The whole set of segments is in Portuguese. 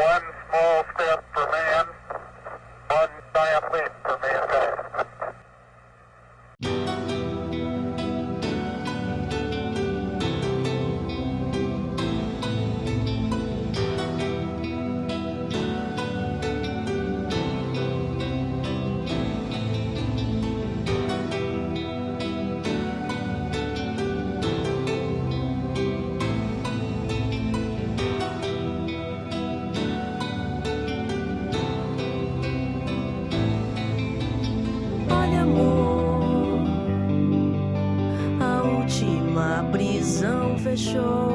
One small step última prisão fechou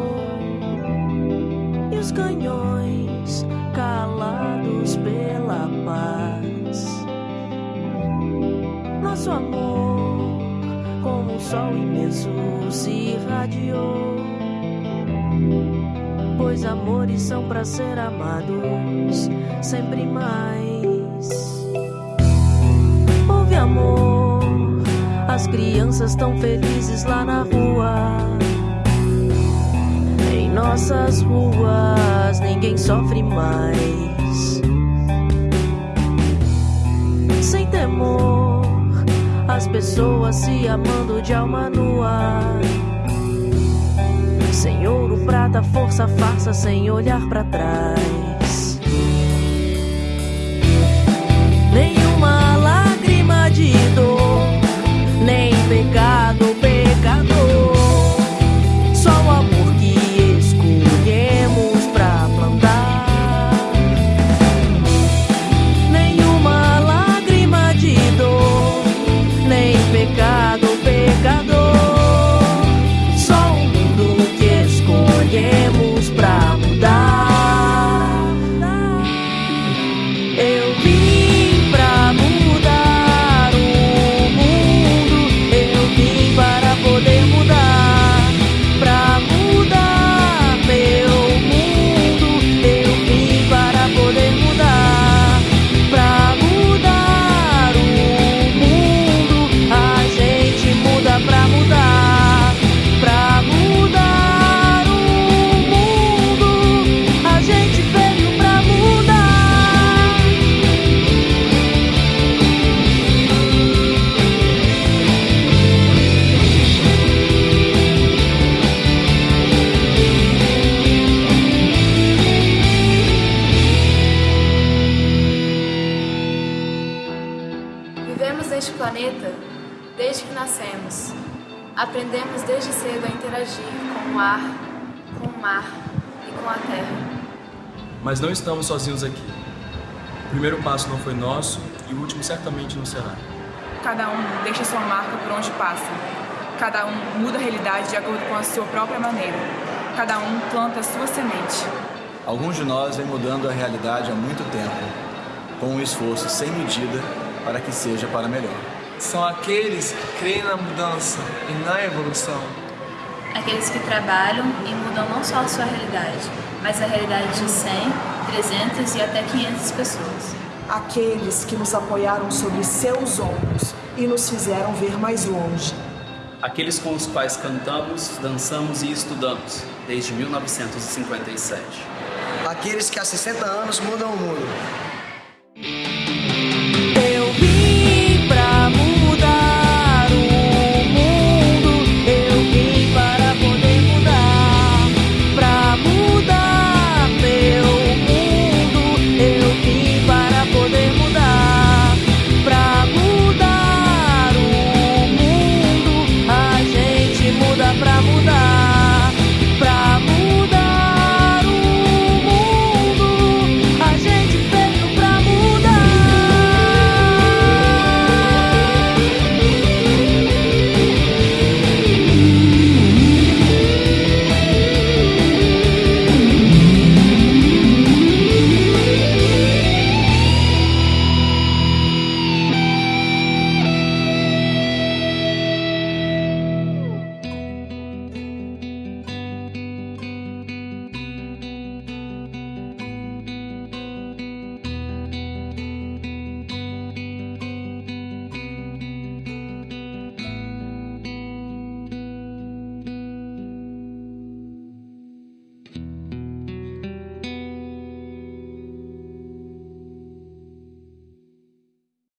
e os canhões calados pela paz. Nosso amor, como o sol imenso, se irradiou. Pois amores são para ser amados sempre mais. Houve amor, as crianças tão felizes lá na rua. Em nossas ruas ninguém sofre mais. Sem temor, as pessoas se amando de alma nua. Sem ouro, prata, força, farsa, sem olhar pra trás. Desde que nascemos. Aprendemos desde cedo a interagir com o ar, com o mar e com a terra. Mas não estamos sozinhos aqui. O primeiro passo não foi nosso e o último certamente não será. Cada um deixa sua marca por onde passa. Cada um muda a realidade de acordo com a sua própria maneira. Cada um planta a sua semente. Alguns de nós vêm mudando a realidade há muito tempo, com um esforço sem medida para que seja para melhor. São aqueles que creem na mudança e na evolução. Aqueles que trabalham e mudam não só a sua realidade, mas a realidade de 100, 300 e até 500 pessoas. Aqueles que nos apoiaram sobre seus ombros e nos fizeram ver mais longe. Aqueles com os quais cantamos, dançamos e estudamos desde 1957. Aqueles que há 60 anos mudam o mundo.